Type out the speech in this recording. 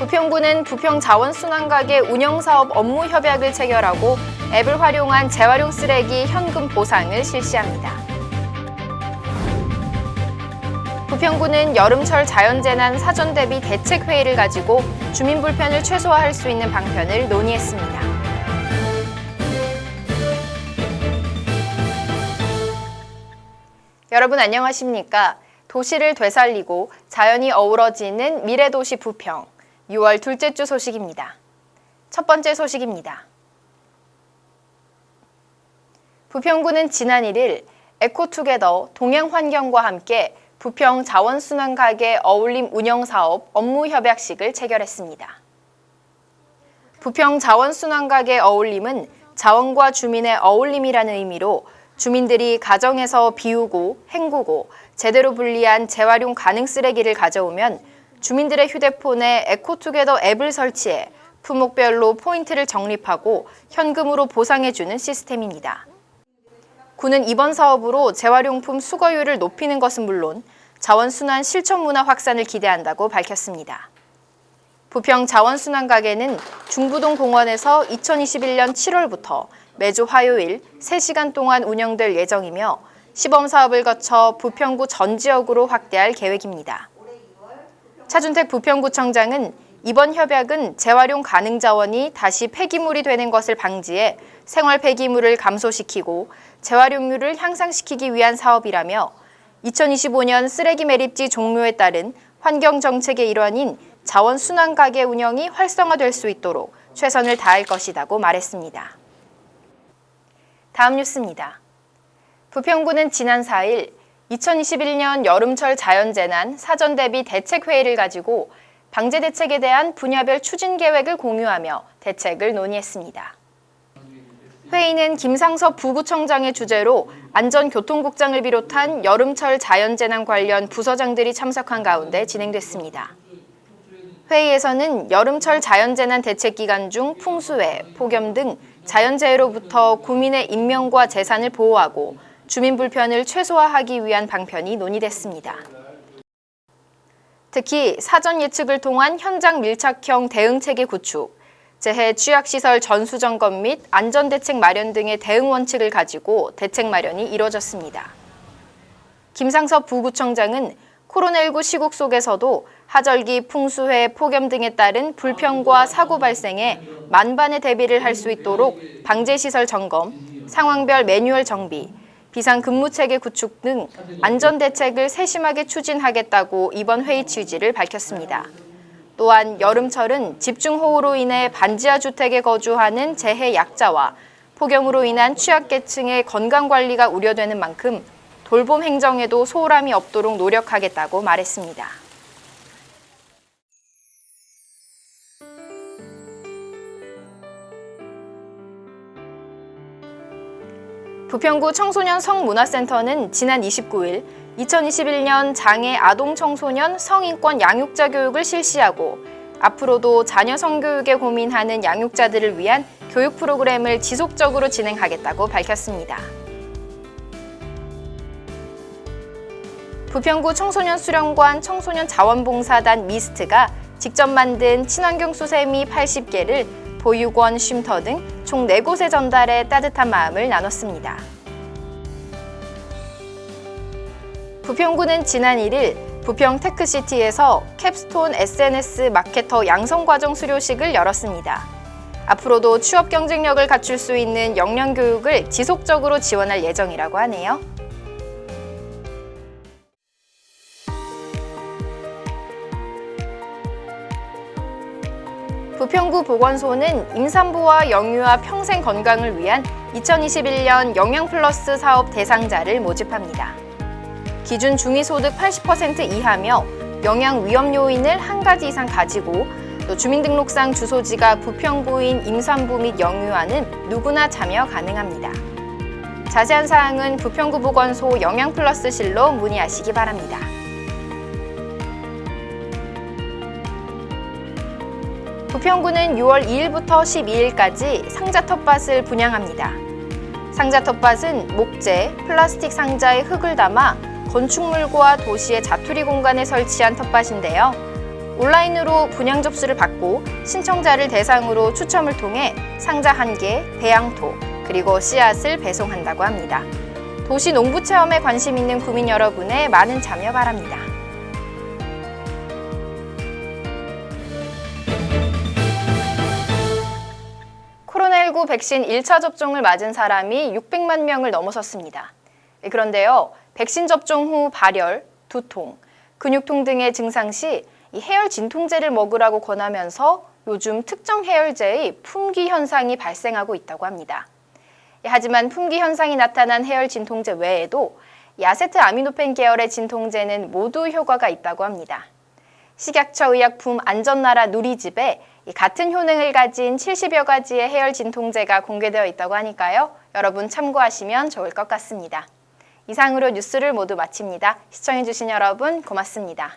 부평구는 부평자원순환가게 운영사업 업무 협약을 체결하고 앱을 활용한 재활용 쓰레기 현금 보상을 실시합니다. 부평구는 여름철 자연재난 사전 대비 대책 회의를 가지고 주민 불편을 최소화할 수 있는 방편을 논의했습니다. 여러분 안녕하십니까? 도시를 되살리고 자연이 어우러지는 미래도시 부평 6월 둘째 주 소식입니다. 첫 번째 소식입니다. 부평구는 지난 1일 에코투게더 동행환경과 함께 부평 자원순환가게 어울림 운영사업 업무협약식을 체결했습니다. 부평 자원순환가게 어울림은 자원과 주민의 어울림이라는 의미로 주민들이 가정에서 비우고 헹구고 제대로 분리한 재활용 가능 쓰레기를 가져오면 주민들의 휴대폰에 에코투게더 앱을 설치해 품목별로 포인트를 적립하고 현금으로 보상해주는 시스템입니다. 구는 이번 사업으로 재활용품 수거율을 높이는 것은 물론 자원순환 실천 문화 확산을 기대한다고 밝혔습니다. 부평 자원순환가게는 중부동 공원에서 2021년 7월부터 매주 화요일 3시간 동안 운영될 예정이며 시범 사업을 거쳐 부평구 전 지역으로 확대할 계획입니다. 차준택 부평구청장은 이번 협약은 재활용 가능 자원이 다시 폐기물이 되는 것을 방지해 생활 폐기물을 감소시키고 재활용률을 향상시키기 위한 사업이라며 2025년 쓰레기 매립지 종료에 따른 환경 정책의 일환인 자원 순환 가게 운영이 활성화될 수 있도록 최선을 다할 것이라고 말했습니다. 다음 뉴스입니다. 부평구는 지난 4일 2021년 여름철 자연재난 사전 대비 대책 회의를 가지고 방제 대책에 대한 분야별 추진 계획을 공유하며 대책을 논의했습니다. 회의는 김상섭 부구청장의 주재로 안전교통국장을 비롯한 여름철 자연재난 관련 부서장들이 참석한 가운데 진행됐습니다. 회의에서는 여름철 자연재난 대책 기간 중 풍수해, 폭염 등 자연재해로부터 구민의 인명과 재산을 보호하고 주민 불편을 최소화하기 위한 방편이 논의됐습니다. 특히 사전 예측을 통한 현장 밀착형 대응체계 구축, 재해 취약시설 전수 점검 및 안전대책 마련 등의 대응 원칙을 가지고 대책 마련이 이뤄졌습니다. 김상섭 부구청장은 코로나19 시국 속에서도 하절기, 풍수해, 폭염 등에 따른 불평과 사고 발생에 만반의 대비를 할 수 있도록 방제시설 점검, 상황별 매뉴얼 정비, 비상근무체계 구축 등 안전대책을 세심하게 추진하겠다고 이번 회의 취지를 밝혔습니다. 또한 여름철은 집중호우로 인해 반지하 주택에 거주하는 재해 약자와 폭염으로 인한 취약계층의 건강관리가 우려되는 만큼 돌봄 행정에도 소홀함이 없도록 노력하겠다고 말했습니다. 부평구 청소년 성문화센터는 지난 29일 2021년 장애 아동 청소년 성인권 양육자 교육을 실시하고 앞으로도 자녀 성교육에 고민하는 양육자들을 위한 교육 프로그램을 지속적으로 진행하겠다고 밝혔습니다. 부평구 청소년 수련관 청소년 자원봉사단 미스트가 직접 만든 친환경 수세미 80개를 보육원, 쉼터 등 총 4곳에 전달해 따뜻한 마음을 나눴습니다. 부평구는 지난 1일 부평 테크시티에서 캡스톤 SNS 마케터 양성과정 수료식을 열었습니다. 앞으로도 취업 경쟁력을 갖출 수 있는 역량 교육을 지속적으로 지원할 예정이라고 하네요. 부평구 보건소는 임산부와 영유아 평생 건강을 위한 2021년 영양플러스 사업 대상자를 모집합니다. 기준 중위소득 80% 이하며 영양 위험 요인을 한 가지 이상 가지고 또 주민등록상 주소지가 부평구인 임산부 및 영유아는 누구나 참여 가능합니다. 자세한 사항은 부평구 보건소 영양플러스실로 문의하시기 바랍니다. 부평구는 6월 2일부터 12일까지 상자 텃밭을 분양합니다. 상자 텃밭은 목재, 플라스틱 상자에 흙을 담아 건축물과 도시의 자투리 공간에 설치한 텃밭인데요. 온라인으로 분양 접수를 받고 신청자를 대상으로 추첨을 통해 상자 한개 배양토, 그리고 씨앗을 배송한다고 합니다. 도시 농부 체험에 관심 있는 구민 여러분의 많은 참여 바랍니다. 코로나19 백신 1차 접종을 맞은 사람이 600만 명을 넘어섰습니다. 그런데요, 백신 접종 후 발열, 두통, 근육통 등의 증상 시 이 해열 진통제를 먹으라고 권하면서 요즘 특정 해열제의 품귀 현상이 발생하고 있다고 합니다. 하지만 품귀 현상이 나타난 해열 진통제 외에도 야세트 아미노펜 계열의 진통제는 모두 효과가 있다고 합니다. 식약처 의약품 안전나라 누리집에 이 같은 효능을 가진 70여 가지의 해열 진통제가 공개되어 있다고 하니까요. 여러분 참고하시면 좋을 것 같습니다. 이상으로 뉴스를 모두 마칩니다. 시청해주신 여러분 고맙습니다.